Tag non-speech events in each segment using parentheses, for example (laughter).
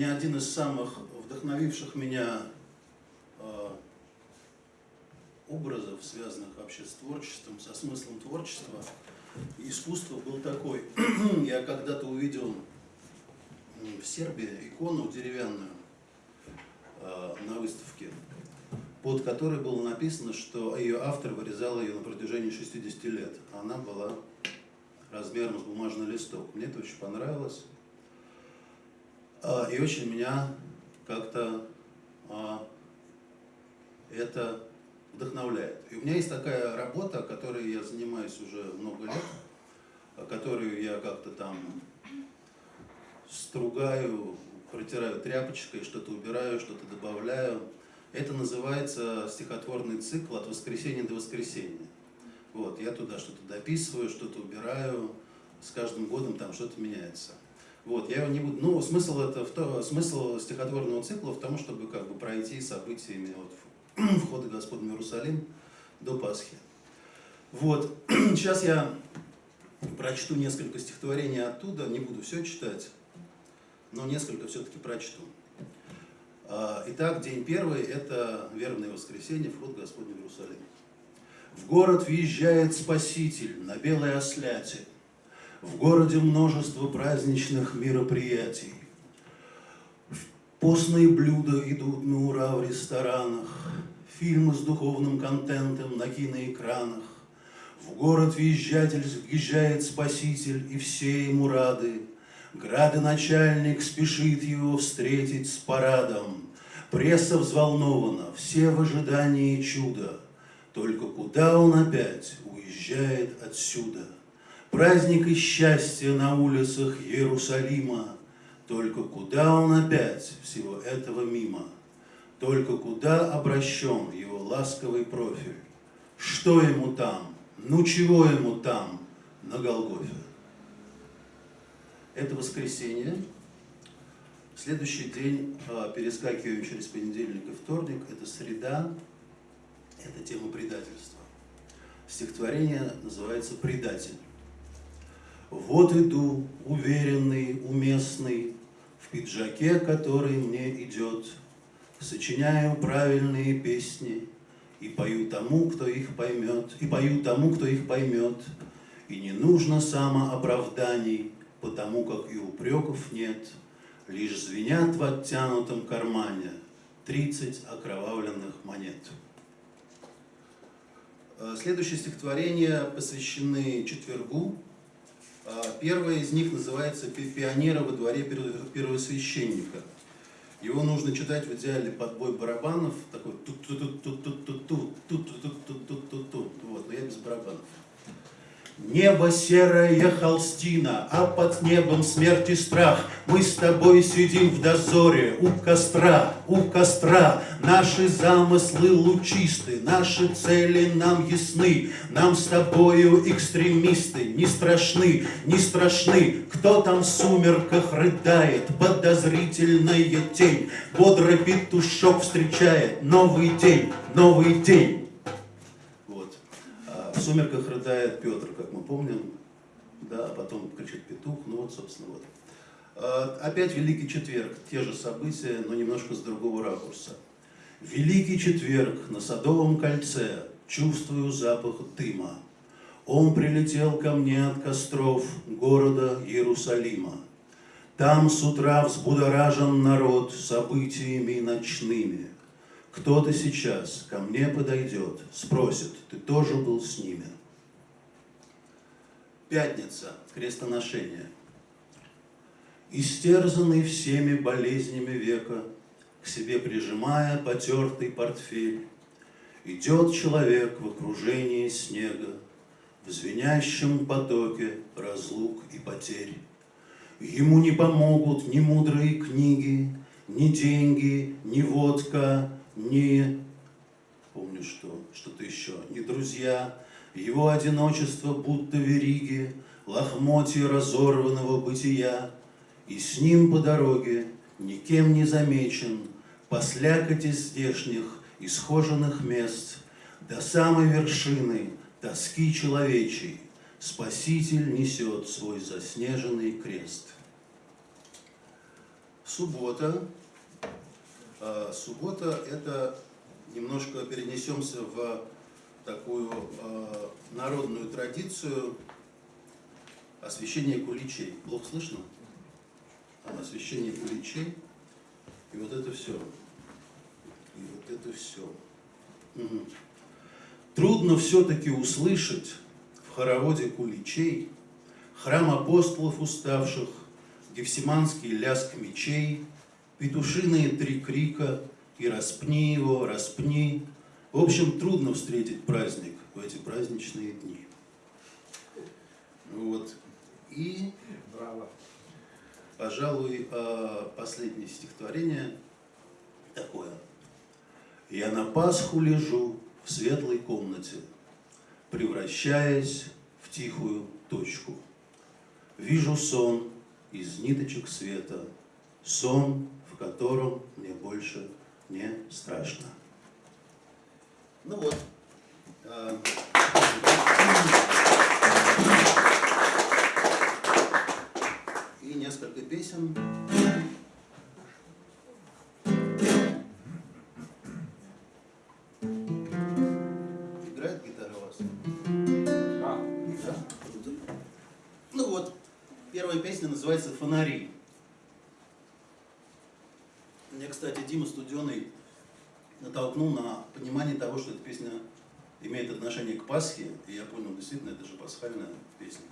мне один из самых вдохновивших меня э, образов, связанных вообще с творчеством, со смыслом творчества и искусства, был такой. (clears throat) Я когда-то увидел в Сербии икону деревянную э, на выставке, под которой было написано, что ее автор вырезал ее на протяжении 60 лет. Она была размером с бумажный листок. Мне это очень понравилось. А, и очень меня как-то а, это вдохновляет. И у меня есть такая работа, которой я занимаюсь уже много лет, которую я как-то там стругаю, протираю тряпочкой, что-то убираю, что-то добавляю. Это называется стихотворный цикл «От воскресенья до воскресенья». Вот, я туда что-то дописываю, что-то убираю, с каждым годом там что-то меняется. Вот, я его не буду, ну, смысл, это в то, смысл стихотворного цикла в том, чтобы как бы пройти событиями от (clears throat) входа Господа в Иерусалим до Пасхи. Вот, (clears throat) сейчас я прочту несколько стихотворений оттуда, не буду все читать, но несколько все-таки прочту. А, итак, день первый – это вербное воскресенье, вход Господня в Иерусалим. В город въезжает Спаситель на белой осляте. В городе множество праздничных мероприятий. Постные блюда идут на ура в ресторанах, Фильмы с духовным контентом на киноэкранах. В город въезжатель въезжает Спаситель, и все ему рады. Градоначальник спешит его встретить с парадом. Пресса взволнована, все в ожидании чуда. Только куда он опять уезжает отсюда? Праздник и счастье на улицах Иерусалима. Только куда он опять всего этого мимо? Только куда обращен его ласковый профиль? Что ему там? Ну чего ему там на Голгофе? Это воскресенье. Следующий день а, перескакиваем через понедельник и вторник. Это среда. Это тема предательства. Стихотворение называется «Предатель». Вот иду, уверенный, уместный, В пиджаке, который мне идет, Сочиняю правильные песни И пою тому, кто их поймет, И пою тому, кто их поймет, И не нужно самооправданий, Потому как и упреков нет, Лишь звенят в оттянутом кармане Тридцать окровавленных монет. Э, следующее стихотворение посвящены четвергу. Э, первое из них называется «Пионера во дворе первосвященника». Его нужно читать в идеале под бой барабанов, такой тут тут тут тут тут тут тут тут тут тут тут тут тут вот, но я без барабанов. Небо серая холстина, а под небом смерть и страх. Мы с тобой сидим в дозоре у костра, у костра. Наши замыслы лучисты, наши цели нам ясны. Нам с тобою экстремисты не страшны, не страшны. Кто там в сумерках рыдает, подозрительная тень. Бодрый петушок встречает новый день, новый день. В сумерках рыдает Петр, как мы помним, да, а потом кричит петух, ну вот, собственно, вот. А, опять Великий Четверг, те же события, но немножко с другого ракурса. Великий Четверг на Садовом кольце, чувствую запах дыма. Он прилетел ко мне от костров города Иерусалима. Там с утра взбудоражен народ событиями ночными. Кто-то сейчас ко мне подойдет, спросит, ты тоже был с ними? Пятница, крестоношение. Истерзанный всеми болезнями века, К себе прижимая потертый портфель, Идет человек в окружении снега, В звенящем потоке разлук и потерь. Ему не помогут ни мудрые книги, Ни деньги, ни водка, ни, помню что, что-то еще, ни друзья, его одиночество будто вериги, лохмотья разорванного бытия, и с ним по дороге, никем не замечен, по слякоти здешних, исхоженных мест, до самой вершины тоски человечей, Спаситель несет свой заснеженный крест. Суббота. А, суббота – это немножко перенесемся в такую а, народную традицию освещения куличей. Плохо слышно? Освещение куличей. И вот это все. И вот это все. Угу. Трудно все-таки услышать в хороводе куличей храм апостолов уставших, гефсиманский ляск мечей, петушиные три крика и распни его, распни. В общем, трудно встретить праздник в эти праздничные дни. Вот. И, Браво. пожалуй, а, последнее стихотворение такое. Я на Пасху лежу в светлой комнате, превращаясь в тихую точку. Вижу сон из ниточек света, сон, котором мне больше не страшно. Ну вот. А, и несколько песен. Играет гитара у вас? А, да. Ну вот, первая песня называется «Фонари». Что эта песня имеет отношение к Пасхе, и я понял, действительно, это же пасхальная песня.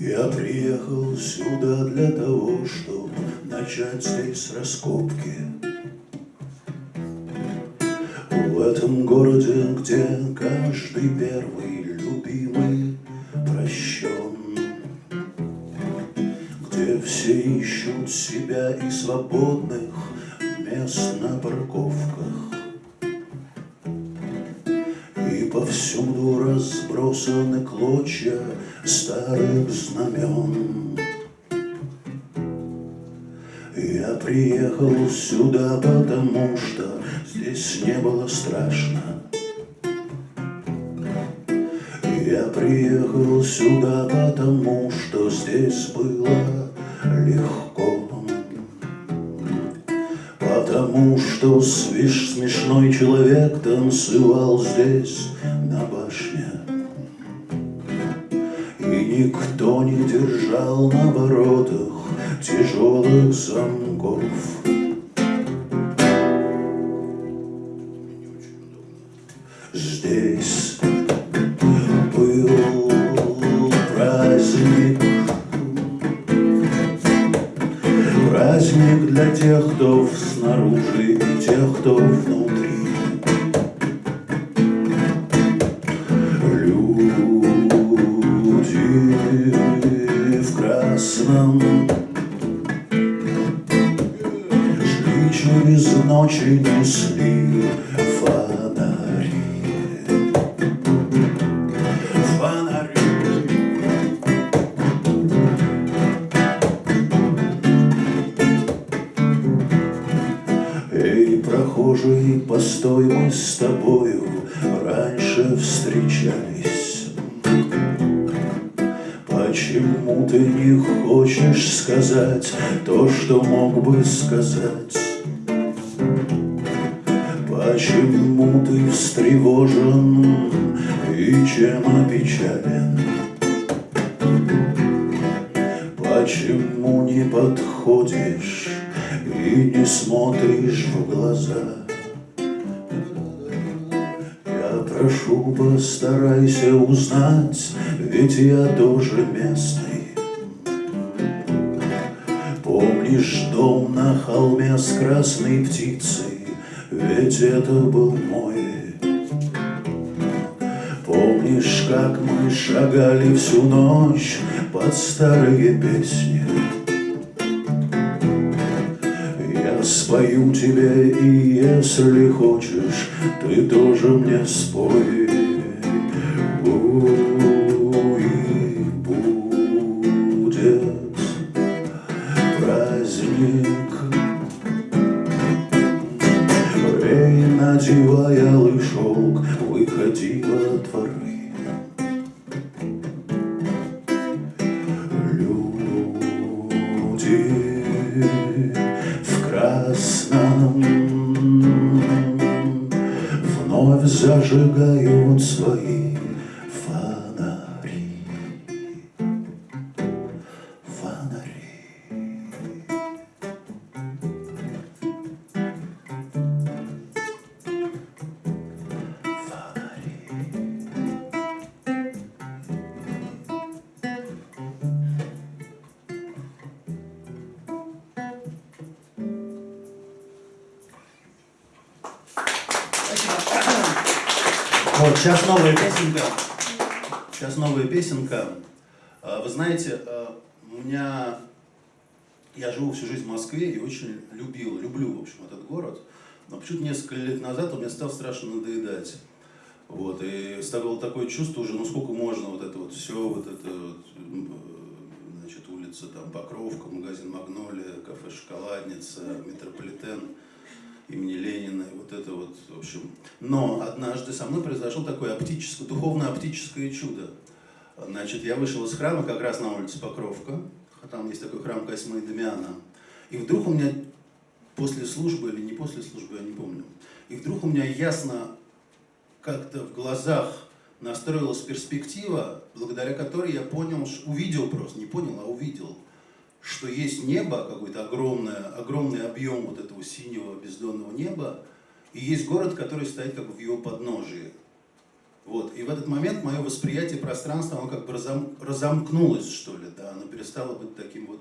Я приехал сюда для того, чтобы начать здесь раскопки. Старых знамен. Я приехал сюда, потому что здесь не было страшно. Я приехал сюда, потому что здесь было легко. Потому что смешной человек танцевал здесь никто не держал на воротах тяжелых замков. Здесь был праздник, праздник для тех, кто снаружи и тех, кто внутри. Почему ты не хочешь сказать то, что мог бы сказать? Почему ты встревожен и чем опечален? Почему не подходишь и не смотришь в глаза? Прошу, постарайся узнать, ведь я тоже местный. Помнишь дом на холме с красной птицей, ведь это был мой. Помнишь, как мы шагали всю ночь под старые песни? Я спою тебе, и если хочешь, ты тоже мне спой. Сейчас новая песенка. Сейчас новая песенка. А, Вы знаете, а, у меня... Я живу всю жизнь в Москве и очень любил, люблю, в общем, этот город. Но почему-то несколько лет назад он мне стал страшно надоедать. Вот, и стало такое чувство уже, ну сколько можно вот это вот все, вот это вот, значит, улица там Покровка, магазин Магнолия, кафе Шоколадница, Метрополитен имени Ленина, и вот это вот, в общем. Но однажды со мной произошло такое оптическое, духовно-оптическое чудо. Значит, я вышел из храма как раз на улице Покровка, там есть такой храм Косьмы и Дамиана, и вдруг у меня после службы или не после службы, я не помню, и вдруг у меня ясно как-то в глазах настроилась перспектива, благодаря которой я понял, увидел просто, не понял, а увидел, что есть небо, какой-то огромное, огромный объем вот этого синего бездонного неба, и есть город, который стоит как бы в его подножии. Вот. И в этот момент мое восприятие пространства, оно как бы разом- разомкнулось, что ли, да, оно перестало быть таким вот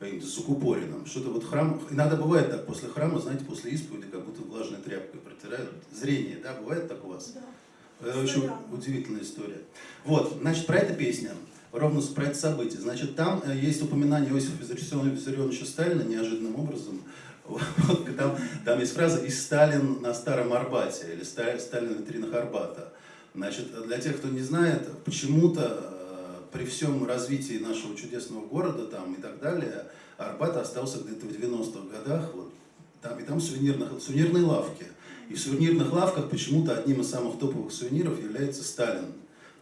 каким-то закупоренным. Что-то вот храм, иногда бывает так, после храма, знаете, после исповеди, как будто влажной тряпкой протирают. Зрение, да, бывает так у вас? Да. Это очень удивительная история. Вот, значит, про это песня, ровно про это событие. Значит, там э, есть упоминание Иосифа Виссарионовича Сталина неожиданным образом. (laughs) Вот, там, там есть фраза «И Сталин на Старом Арбате» или «Ста- «Сталин в витринах Арбата». Значит, для тех, кто не знает, почему-то э, при всем развитии нашего чудесного города там и так далее, Арбат остался где-то в 90-х годах, вот, там, и там сувенирных, сувенирные лавки. И в сувенирных лавках почему-то одним из самых топовых сувениров является Сталин.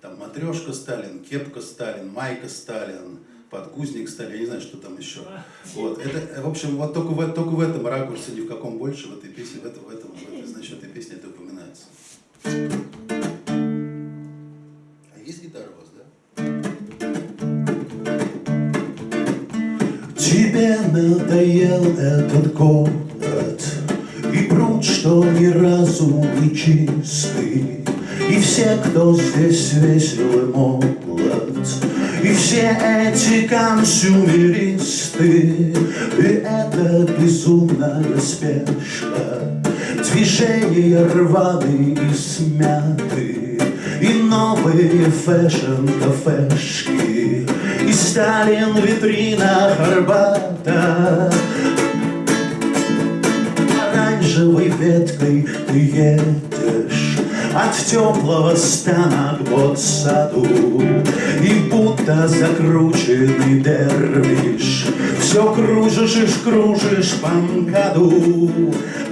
Там матрешка Сталин, кепка Сталин, майка Сталин, подгузник Сталин, я не знаю, что там еще. Вот. Это, в общем, вот только в, только в этом ракурсе, ни в каком больше в этой песне, в этом, в этом, в этой, значит, этой песне это упоминается. А есть гитара у вас, да? Тебе надоел этот город И пруд, что ни разу не чистый И все, кто здесь весел и молод И все эти консюмеристы. И это безумная спешка Движения рваные и смяты И новые фэшн-кафешки И Сталин в витринах Арбата. Оранжевой веткой ты едешь от теплого стана к ботсаду И будто закрученный дервиш. Все кружишь и кружишь по МКАДу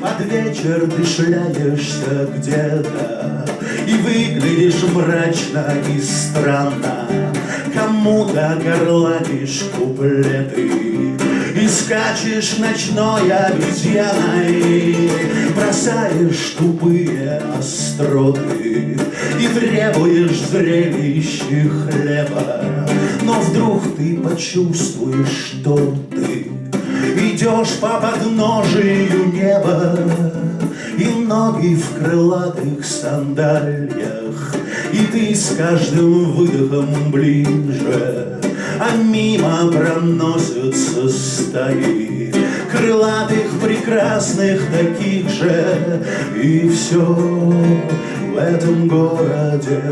Под вечер ты шляешься где-то И выглядишь мрачно и странно. Кому-то горланишь куплеты скачешь ночной обезьяной Бросаешь тупые остроты И требуешь зрелища хлеба. Но вдруг ты почувствуешь, что ты Идешь по подножию неба И ноги в крылатых сандалиях И ты с каждым выдохом ближе А мимо проносятся стаи Крылатых прекрасных таких же. И все в этом городе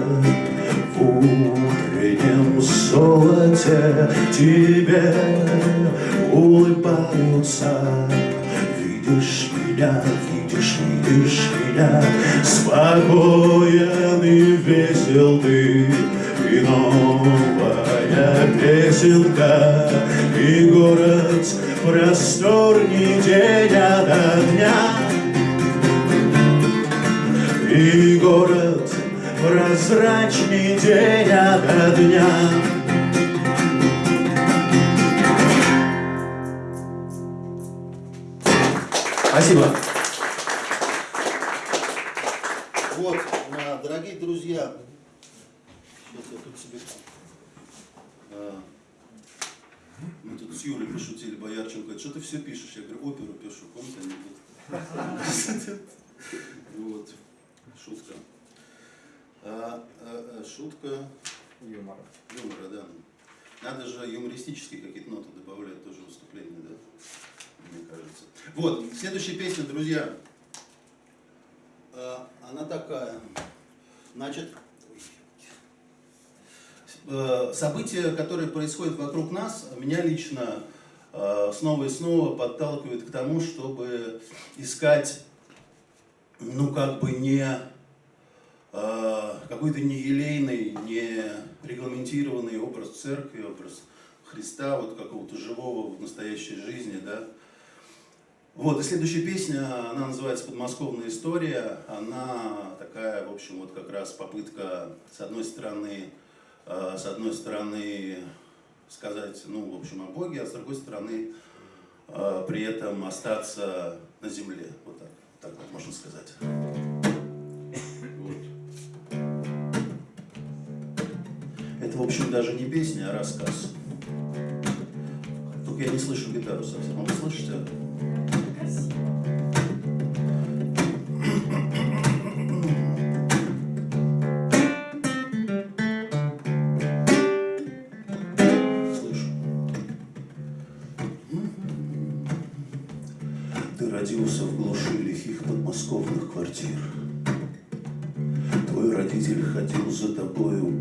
в утреннем золоте. Тебе улыбаются. Видишь меня, видишь, видишь меня, спокоен и весел ты, песенка И город просторней день ото дня И город прозрачней день ото дня Шутка Юмора. юмора, да. Надо же юмористические какие-то ноты добавлять тоже в выступление, да? Мне кажется. Вот, следующая песня, друзья. А, Она такая. Значит, э, события, которые происходят вокруг нас, меня лично э, снова и снова подталкивают к тому, чтобы искать, ну, как бы не какой-то не елейный, не регламентированный образ церкви, образ Христа, вот какого-то живого в настоящей жизни, да. Вот, и следующая песня, она называется «Подмосковная история». Она такая, в общем, вот как раз попытка, с одной стороны, э, с одной стороны, сказать, ну, в общем, о Боге, а с другой стороны, э, при этом остаться на земле. Вот так, так вот можно сказать. Общем, даже не песня, а рассказ. Только я не слышу гитару совсем. А вы слышите?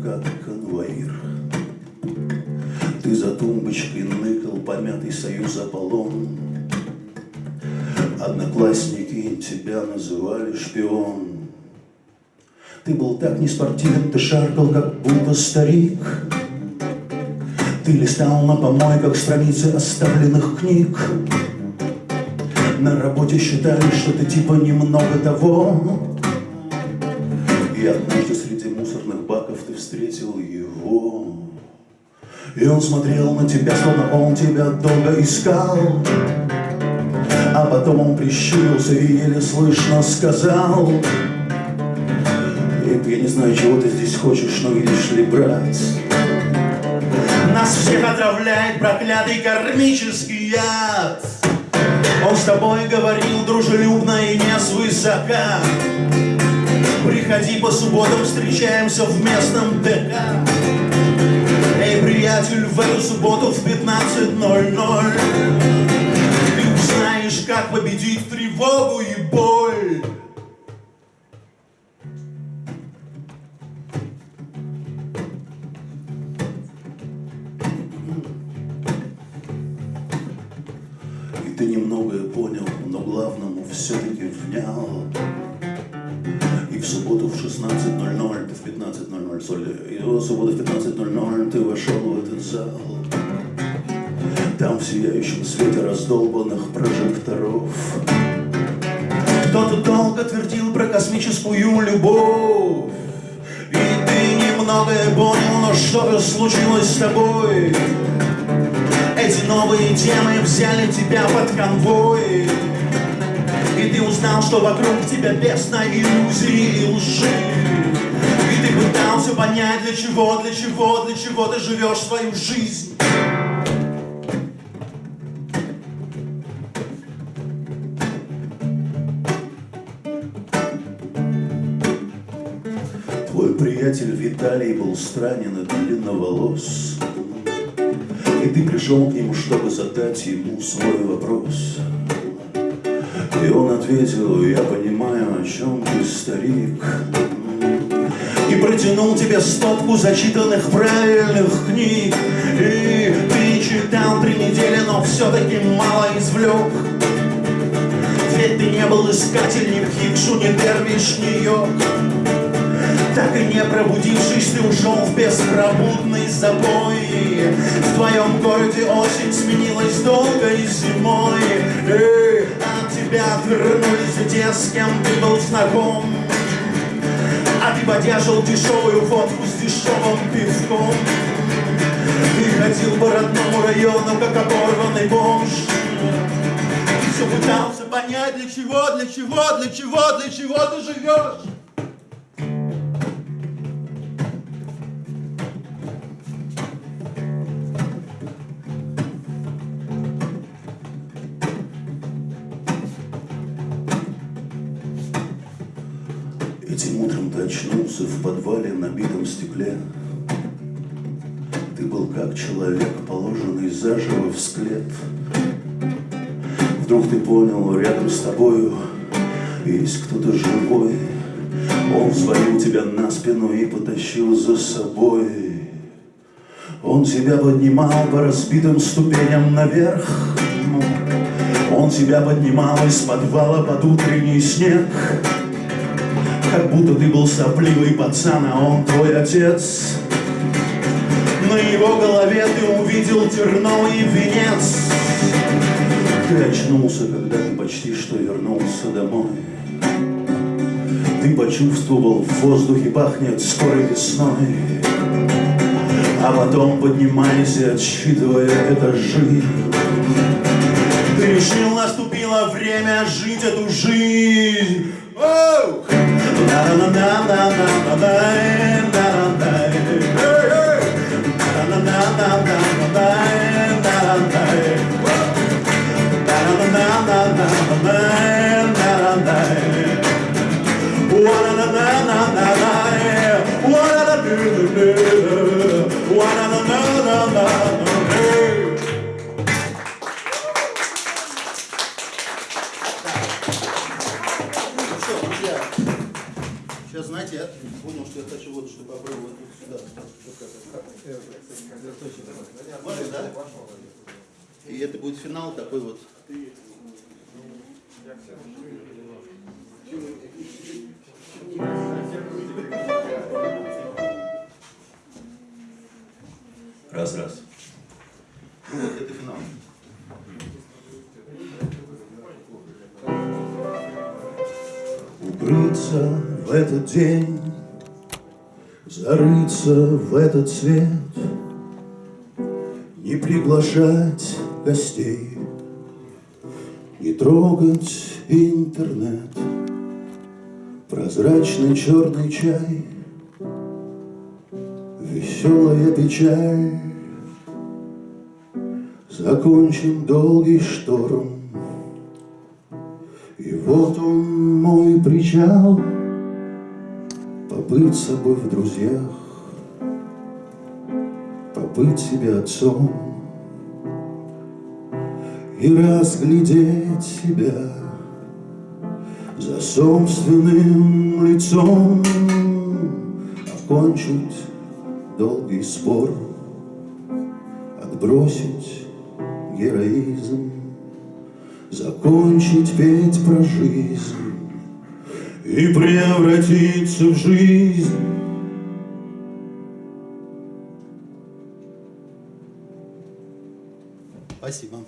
Как конвоир. Ты за тумбочкой ныкал помятый союз Аполлон. Одноклассники тебя называли шпион. Ты был так неспортивен, ты шаркал, как будто старик. Ты листал на помойках страницы оставленных книг. На работе считали, что ты типа немного того. И он смотрел на тебя, словно он тебя долго искал. А потом он прищурился и еле слышно сказал «Эй, Я не знаю, чего ты здесь хочешь, но видишь ли, брат Нас всех отравляет проклятый кармический яд. Он с тобой говорил дружелюбно и не свысока. Приходи по субботам, встречаемся в местном ДК приятель, в эту субботу в 15.00 Ты узнаешь, как победить тревогу и боль И ты немногое понял, но главному все-таки внял. И в субботу в 16.00, ты в 15.00, соли, и в субботу в 15.00 ты вошел в этот зал. Там в сияющем свете раздолбанных прожекторов. Кто-то долго твердил про космическую любовь. И ты немногое понял, но что же случилось с тобой? Эти новые темы взяли тебя под конвой. И ты узнал, что вокруг тебя бездна иллюзий и лжи ты пытался понять, для чего, для чего, для чего ты живешь свою жизнь. Твой приятель Виталий был странен и длинноволос. И ты пришел к нему, чтобы задать ему свой вопрос. И он ответил, я понимаю, о чем ты, старик И протянул тебе стопку зачитанных правильных книг. И ты читал три недели, но все-таки мало извлек ведь ты не был искатель ни в Хикшу, ни Дервиш, ни Йорк Так и не пробудившись, ты ушел в беспробудный забой. В твоем городе осень сменилась долгой зимой. А от тебя отвернулись те, с кем ты был знаком Ты подержал дешевую фотку с дешевым пивком. Ты ходил по родному району, как оборванный бомж. Ты все пытался понять, для чего, для чего, для чего, для чего ты живешь очнулся в подвале на битом стекле. Ты был как человек, положенный заживо в склеп. Вдруг ты понял, рядом с тобою есть кто-то живой. Он взвалил тебя на спину и потащил за собой. Он тебя поднимал по разбитым ступеням наверх. Он тебя поднимал из подвала под утренний снег. Как будто ты был сопливый пацан, а он твой отец. На его голове ты увидел терновый венец. Ты очнулся, когда ты почти что вернулся домой. Ты почувствовал, в воздухе пахнет скорой весной. А потом поднимайся, отсчитывая этажи. Ты решил, наступило время жить эту жизнь. Оу! la la la la la la na. Раз-раз. Ну вот, это финал. Укрыться в этот день, зарыться в этот свет, не приглашать гостей, не трогать интернет, прозрачный черный чай, веселая печаль, закончим долгий шторм. И вот он мой причал, Побыть собой в друзьях, Побыть себе отцом И разглядеть себя За собственным лицом, Окончить долгий спор, Отбросить героизм, Закончить петь про жизнь и превратиться в жизнь. Спасибо.